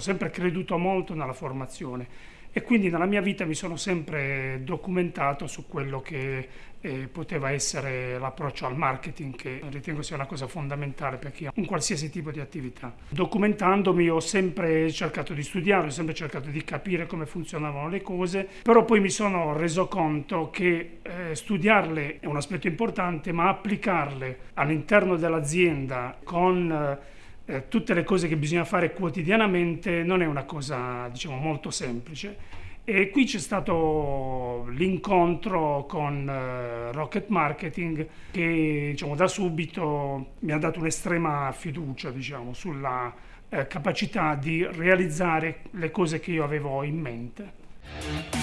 ho sempre creduto molto nella formazione e quindi nella mia vita mi sono sempre documentato su quello che eh, poteva essere l'approccio al marketing che ritengo sia una cosa fondamentale per chi ha un qualsiasi tipo di attività. Documentandomi ho sempre cercato di studiare, ho sempre cercato di capire come funzionavano le cose, però poi mi sono reso conto che eh, studiarle è un aspetto importante, ma applicarle all'interno dell'azienda con eh, tutte le cose che bisogna fare quotidianamente non è una cosa diciamo molto semplice e qui c'è stato l'incontro con uh, Rocket Marketing che diciamo, da subito mi ha dato un'estrema fiducia diciamo, sulla uh, capacità di realizzare le cose che io avevo in mente.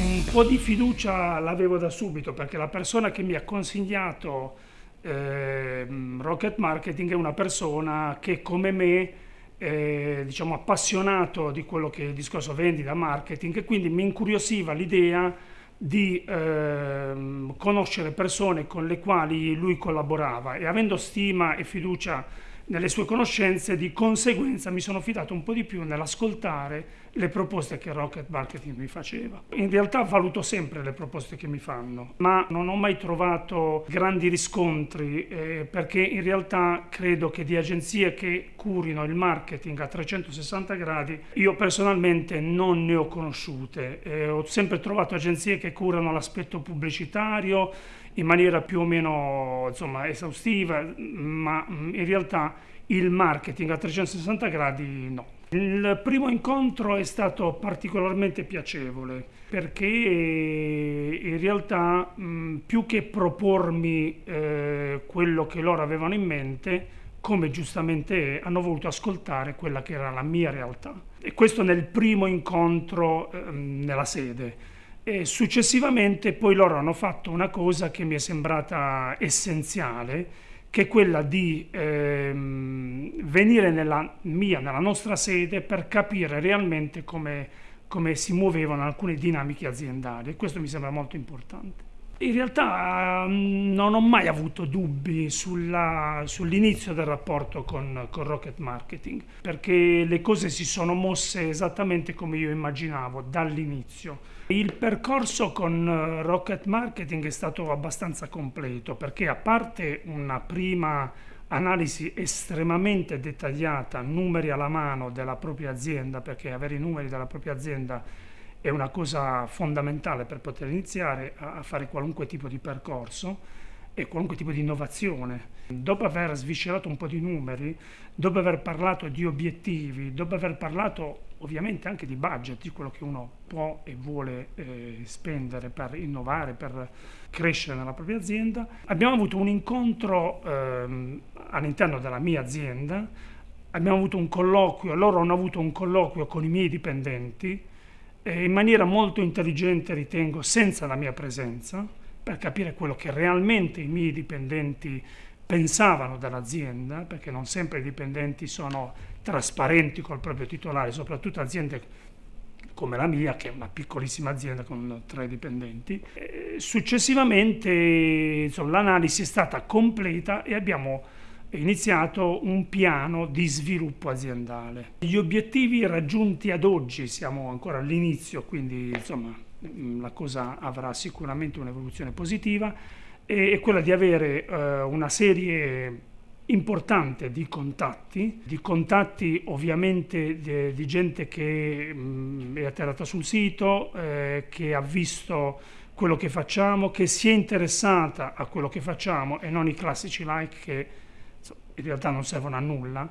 Un po' di fiducia l'avevo da subito perché la persona che mi ha consigliato eh, Rocket Marketing è una persona che come me eh, diciamo appassionato di quello che è il discorso vendita, marketing e quindi mi incuriosiva l'idea di eh, conoscere persone con le quali lui collaborava. E avendo stima e fiducia nelle sue conoscenze, di conseguenza mi sono fidato un po' di più nell'ascoltare le proposte che Rocket Marketing mi faceva. In realtà valuto sempre le proposte che mi fanno, ma non ho mai trovato grandi riscontri eh, perché in realtà credo che di agenzie che curino il marketing a 360 gradi io personalmente non ne ho conosciute. Eh, ho sempre trovato agenzie che curano l'aspetto pubblicitario, in maniera più o meno insomma, esaustiva, ma mm, in realtà il marketing a 360 gradi no. Il primo incontro è stato particolarmente piacevole perché in realtà mm, più che propormi eh, quello che loro avevano in mente, come giustamente è, hanno voluto ascoltare quella che era la mia realtà. E questo nel primo incontro eh, nella sede. E successivamente poi loro hanno fatto una cosa che mi è sembrata essenziale, che è quella di ehm, venire nella mia, nella nostra sede per capire realmente come, come si muovevano alcune dinamiche aziendali e questo mi sembra molto importante. In realtà mm, non ho mai avuto dubbi sull'inizio del rapporto con, con, Rocket Marketing, perché le cose si sono mosse esattamente come io immaginavo dall'inizio. Il percorso con eh, Rocket Marketing è stato abbastanza completo, perché a parte una prima analisi estremamente dettagliata, numeri alla mano della propria azienda, perché avere i numeri della propria azienda è una cosa fondamentale per poter iniziare a fare qualunque tipo di percorso e qualunque tipo di innovazione. Dopo aver sviscerato un po' di numeri, dopo aver parlato di obiettivi, dopo aver parlato ovviamente anche di budget, di quello che uno può e vuole eh, spendere per innovare, per crescere nella propria azienda, abbiamo avuto un incontro eh, all'interno della mia azienda, abbiamo avuto un colloquio, loro hanno avuto un colloquio con i miei dipendenti, eh, in maniera molto intelligente, ritengo, senza la mia presenza, per capire quello che realmente i miei dipendenti pensavano dell'azienda, perché non sempre i dipendenti sono trasparenti col proprio titolare, soprattutto aziende come la mia, che è una piccolissima azienda con tre dipendenti. Successivamente l'analisi è stata completa e abbiamo iniziato un piano di sviluppo aziendale. Gli obiettivi raggiunti ad oggi, siamo ancora all'inizio, quindi insomma la cosa avrà sicuramente un'evoluzione positiva, è quella di avere eh, una serie importante di contatti, di contatti ovviamente di, di gente che mh, è atterrata sul sito, eh, che ha visto quello che facciamo, che si è interessata a quello che facciamo e non i classici like che in realtà non servono a nulla,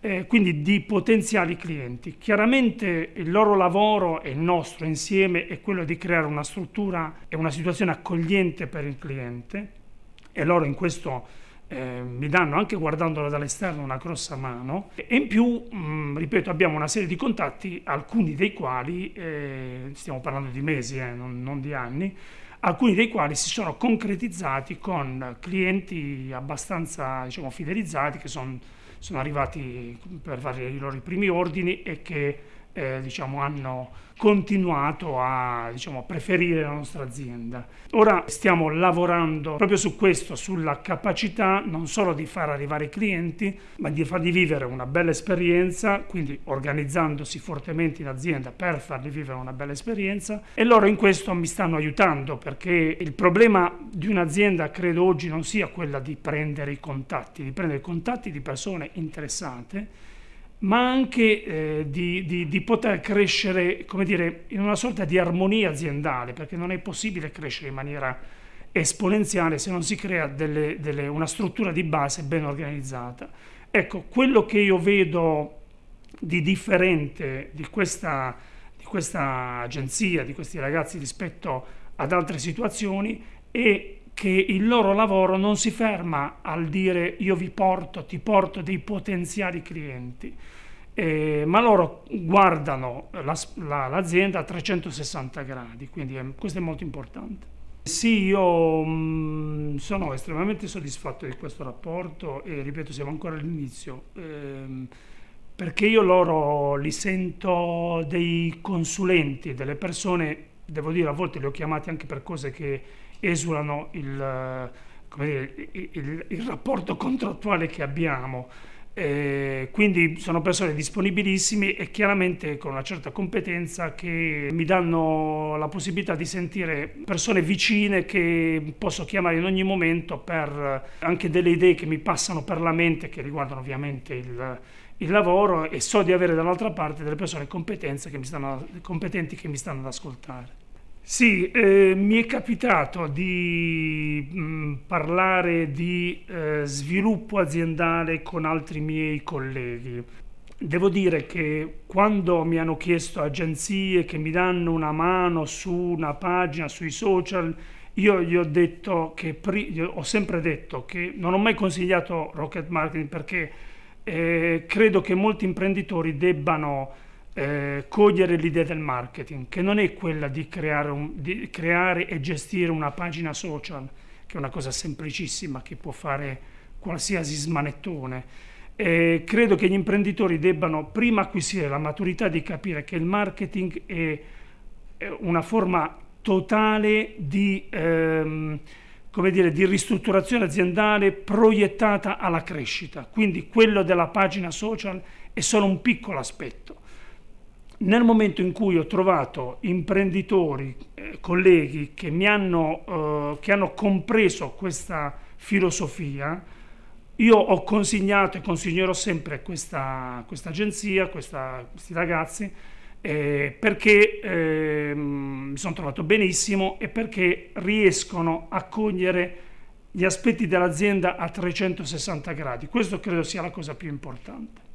eh, quindi di potenziali clienti. Chiaramente il loro lavoro e il nostro insieme è quello di creare una struttura e una situazione accogliente per il cliente e loro in questo eh, mi danno anche guardandolo dall'esterno una grossa mano e in più, mh, ripeto, abbiamo una serie di contatti, alcuni dei quali, eh, stiamo parlando di mesi, eh, non, non di anni, alcuni dei quali si sono concretizzati con clienti abbastanza diciamo, fidelizzati che son, sono arrivati per fare i loro primi ordini e che eh, diciamo, hanno continuato a diciamo, preferire la nostra azienda. Ora stiamo lavorando proprio su questo, sulla capacità non solo di far arrivare i clienti, ma di fargli vivere una bella esperienza, quindi organizzandosi fortemente in azienda per fargli vivere una bella esperienza e loro in questo mi stanno aiutando perché il problema di un'azienda credo oggi non sia quella di prendere i contatti, di prendere i contatti di persone interessate ma anche eh, di, di, di, poter crescere, come dire, in una sorta di armonia aziendale, perché non è possibile crescere in maniera esponenziale se non si crea delle, delle, una struttura di base ben organizzata. Ecco, quello che io vedo di differente di questa, di questa agenzia, di questi ragazzi rispetto ad altre situazioni è che il loro lavoro non si ferma al dire io vi porto, ti porto dei potenziali clienti, eh, ma loro guardano la, la, l'azienda a 360 gradi, quindi è, questo è molto importante. Sì, io mh, mm, sono estremamente soddisfatto di questo rapporto e ripeto, siamo ancora all'inizio, ehm, perché io loro li sento dei consulenti, delle persone, devo dire, a volte li ho chiamati anche per cose che esulano il, dire, il, il, il rapporto contrattuale che abbiamo. Eh, quindi sono persone disponibilissime e chiaramente con una certa competenza che mi danno la possibilità di sentire persone vicine che posso chiamare in ogni momento per anche delle idee che mi passano per la mente che riguardano ovviamente il, il lavoro e so di avere dall'altra parte delle persone che stanno, competenti che mi stanno ad ascoltare. Sì, eh, mi è capitato di mh, mm, parlare di eh, sviluppo aziendale con altri miei colleghi. Devo dire che quando mi hanno chiesto agenzie che mi danno una mano su una pagina, sui social, io gli ho detto che ho sempre detto che non ho mai consigliato Rocket Marketing perché eh, credo che molti imprenditori debbano eh, cogliere l'idea del marketing, che non è quella di creare, un, di creare e gestire una pagina social, che è una cosa semplicissima che può fare qualsiasi smanettone. Eh, credo che gli imprenditori debbano prima acquisire la maturità di capire che il marketing è, una forma totale di, ehm, dire, di ristrutturazione aziendale proiettata alla crescita. Quindi quello della pagina social è solo un piccolo aspetto nel momento in cui ho trovato imprenditori, eh, colleghi che mi hanno, eh, che hanno compreso questa filosofia, io ho consignato e consiglierò sempre questa, questa agenzia, questa, questi ragazzi, eh, perché eh, mi sono trovato benissimo e perché riescono a cogliere gli aspetti dell'azienda a 360 gradi. Questo credo sia la cosa più importante.